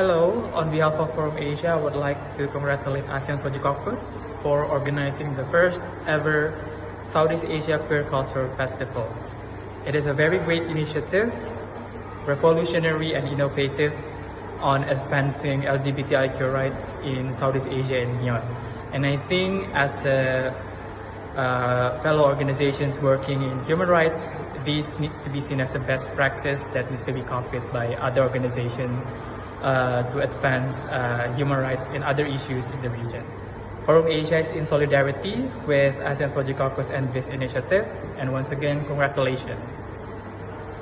Hello, on behalf of Forum Asia, I would like to congratulate ASEAN SOGIE Caucus for organizing the first ever Southeast Asia Queer Culture Festival. It is a very great initiative, revolutionary and innovative on advancing LGBTIQ rights in Southeast Asia and beyond. And I think as a uh, fellow organizations working in human rights, this needs to be seen as a best practice that needs to be copied by other organizations uh, to advance uh, human rights and other issues in the region. Forum Asia is in solidarity with ASEAN SOGIE Caucus and this initiative. And once again, congratulations.